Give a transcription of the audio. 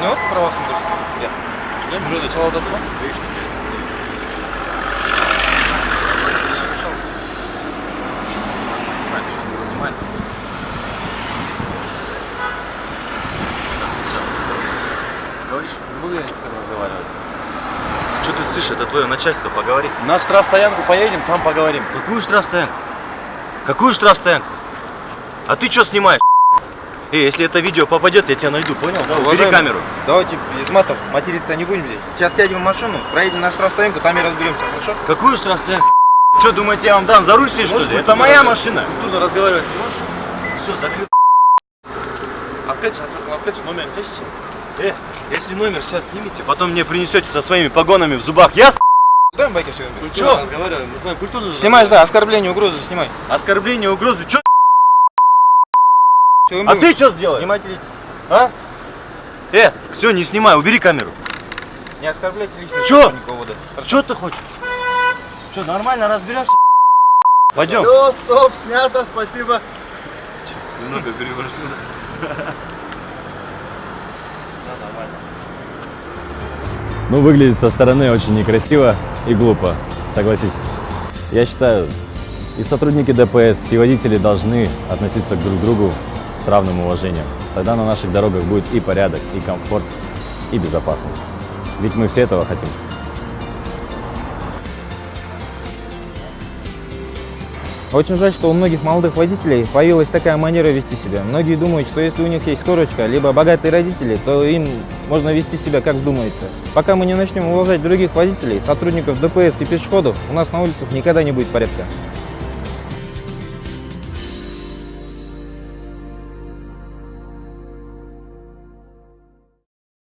Ne oldu? Provasın dur. Gel. Gel burada da Çal odasına. Снимай. Говоришь? Не буду я с кем разговаривать. Что ты слышишь? Это твое начальство, поговори. На штрафстоянку поедем, там поговорим. Какую штрафстоянку? Какую штрафстоянку? А ты что снимаешь? Эй, если это видео попадет, я тебя найду, понял? Да, Убери камеру. Давайте без матов материться не будем здесь. Сейчас сядем в машину, проедем на штрафстоянку, там и разберемся, хорошо? Какую штрафстоянку? Что, думаете, я вам дам за сесть, что ли? Это моя машина. Культурно разговаривать можешь? Все, закрыл. Опять, опять номер 10. Э, если номер сейчас снимите, потом мне принесете со своими погонами в зубах. Ясно? Дай байки все. Вами культурно Снимаешь, да, оскорбление, угрозы снимай. Оскорбление, угрозы. Что? Всё, А ты что сделаешь? Не материтесь. А? Э, все, не снимай, убери камеру. Не оскорбляйте лично да. Что ты хочешь? Что, нормально разберемся? Пойдем. Все, стоп, снято, спасибо. Немного переборщил. Ну, выглядит со стороны очень некрасиво и глупо, согласись. Я считаю, и сотрудники ДПС, и водители должны относиться друг к другу с равным уважением. Тогда на наших дорогах будет и порядок, и комфорт, и безопасность. Ведь мы все этого хотим. Очень жаль, что у многих молодых водителей появилась такая манера вести себя. Многие думают, что если у них есть корочка, либо богатые родители, то им можно вести себя как вздумается. Пока мы не начнем уважать других водителей, сотрудников ДПС и пешеходов, у нас на улицах никогда не будет порядка.